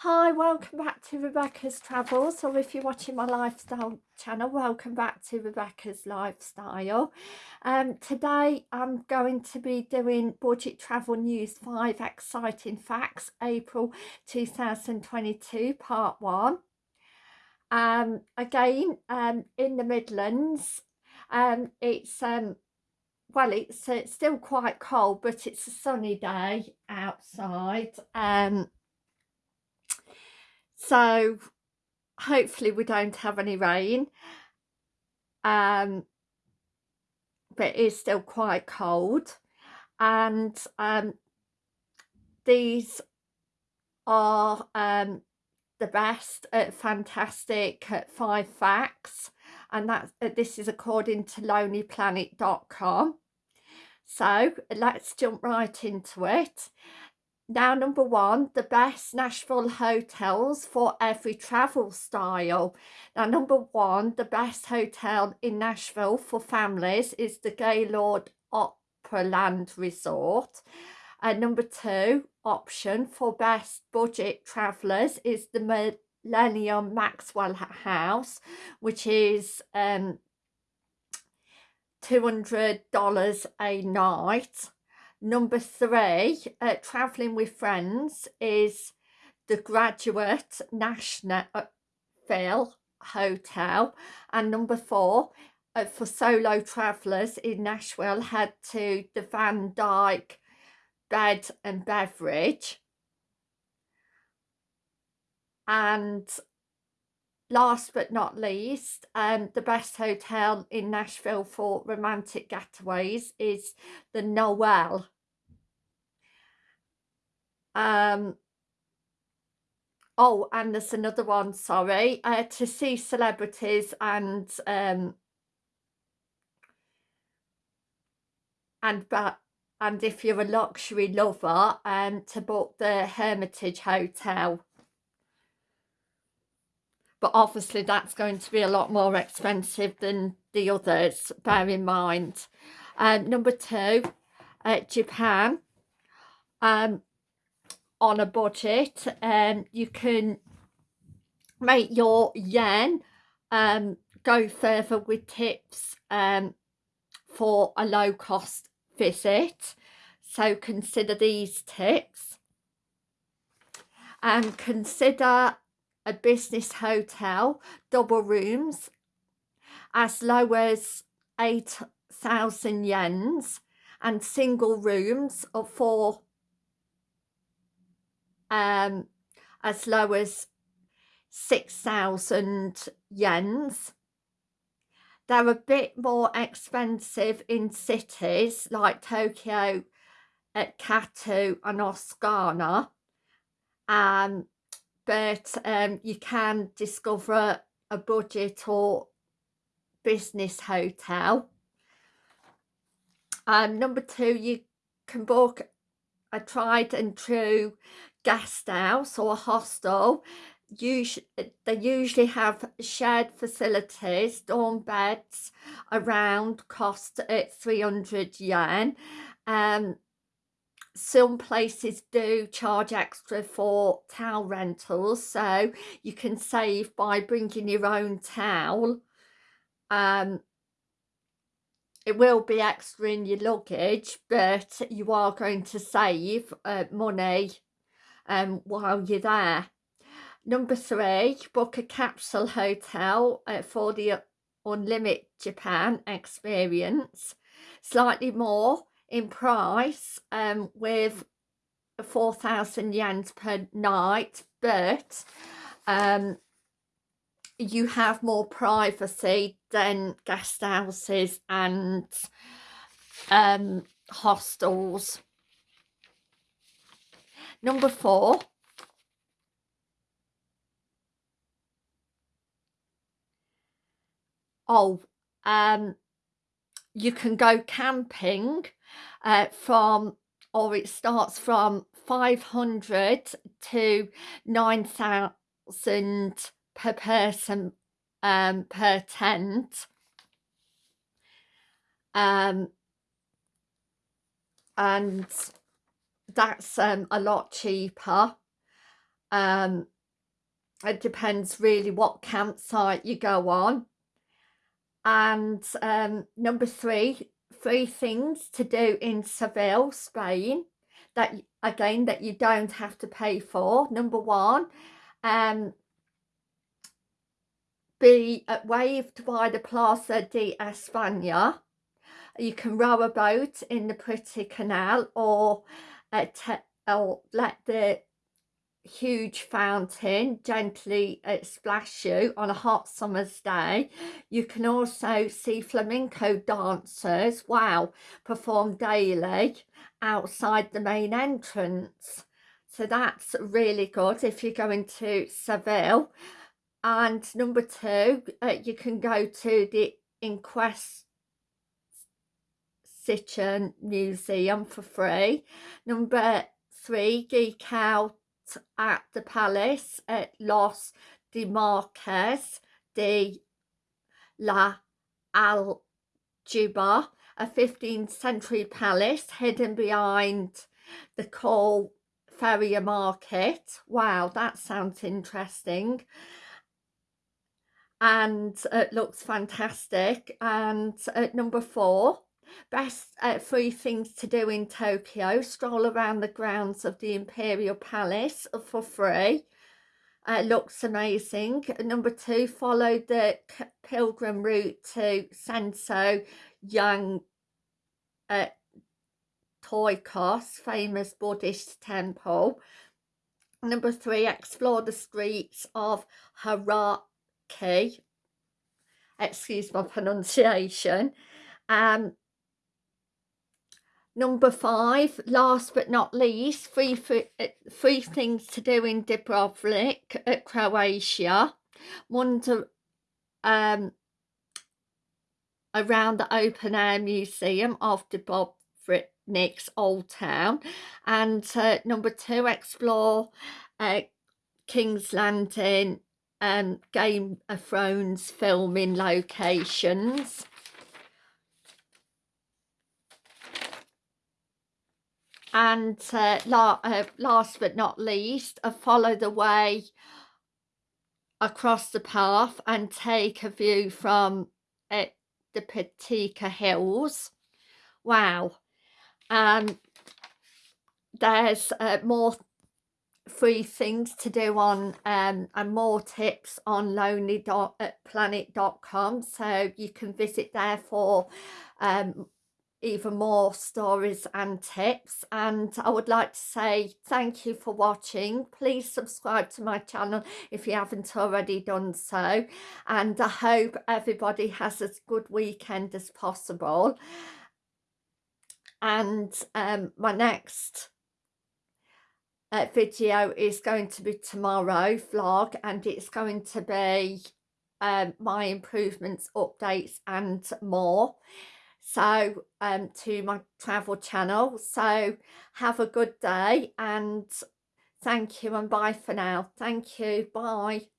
Hi, welcome back to Rebecca's Travels, or if you're watching my lifestyle channel, welcome back to Rebecca's Lifestyle. Um, today I'm going to be doing Budget Travel News 5 Exciting Facts, April 2022, Part 1. Um, again, um, in the Midlands, um, it's, um, well, it's, uh, still quite cold, but it's a sunny day outside. Um, so hopefully we don't have any rain. Um but it is still quite cold. And um these are um the best at fantastic at five facts. And that uh, this is according to lonelyplanet.com so let's jump right into it now, number one, the best Nashville hotels for every travel style. Now, number one, the best hotel in Nashville for families is the Gaylord Opryland Resort. And number two option for best budget travellers is the Millennium Maxwell House, which is um, $200 a night Number three, uh, travelling with friends is the Graduate National Phil Hotel. And number four, uh, for solo travellers in Nashville, head to the Van Dyke Bed and Beverage. And last but not least, um, the best hotel in Nashville for romantic getaways is the Noelle. Um, oh, and there's another one, sorry, uh, to see celebrities and um, and but and if you're a luxury lover, um, to book the Hermitage Hotel. But obviously that's going to be a lot more expensive than the others bear in mind. Um, number two uh, Japan. Um, on a budget and um, you can make your yen um, go further with tips um, for a low cost visit. So consider these tips. And consider a business hotel, double rooms, as low as 8,000 yens and single rooms of four um, as low as 6,000 yens. They're a bit more expensive in cities like Tokyo, at Katu and Osaka. Um, but um, you can discover a budget or business hotel. Um, number two, you can book a tried and true guest house or a hostel. Usually, they usually have shared facilities, dorm beds around cost at 300 yen. Um, some places do charge extra for towel rentals so you can save by bringing your own towel um it will be extra in your luggage but you are going to save uh, money um while you're there. Number three book a capsule hotel uh, for the unlimited japan experience. Slightly more in price um, with 4,000 yen per night, but um, you have more privacy than guest houses and um, hostels. Number four. Oh, um, you can go camping uh, from or it starts from 500 to 9,000 per person um, per tent. Um, and that's um, a lot cheaper. Um, it depends really what campsite you go on. And um, number three three things to do in Seville Spain that again that you don't have to pay for. Number one um be waved by the Plaza de España. You can row a boat in the pretty canal or uh, or let the huge fountain gently uh, splash you on a hot summer's day. You can also see flamenco dancers wow perform daily outside the main entrance. So that's really good if you're going to Seville and number two uh, you can go to the Inquest City Museum for free number three geek out at the palace at Los de Marques de la Algaba, a 15th century palace hidden behind the coal Ferrier Market. Wow, that sounds interesting. And it looks fantastic. And at number four, Best uh, three things to do in Tokyo. Stroll around the grounds of the Imperial Palace for free. Uh, looks amazing. Number two, follow the pilgrim route to Senso Young uh, Toikos, famous Buddhist temple. Number three, explore the streets of Haraki. Excuse my pronunciation. Um, Number five, last but not least, three, uh, three things to do in Dubrovnik, at Croatia. Wander um, around the open air museum of Dubrovnik's Old Town. And uh, number two, explore uh, King's Landing um, Game of Thrones filming locations. and uh, la uh, last but not least uh, follow the way across the path and take a view from uh, the Patika Hills wow um there's uh, more free things to do on um and more tips on lonelyplanet.com so you can visit there for um even more stories and tips. And I would like to say thank you for watching. Please subscribe to my channel if you haven't already done so. And I hope everybody has as good weekend as possible. And um, my next uh, video is going to be tomorrow vlog and it's going to be um, my improvements updates and more. So um to my travel channel. So have a good day and thank you and bye for now. Thank you. Bye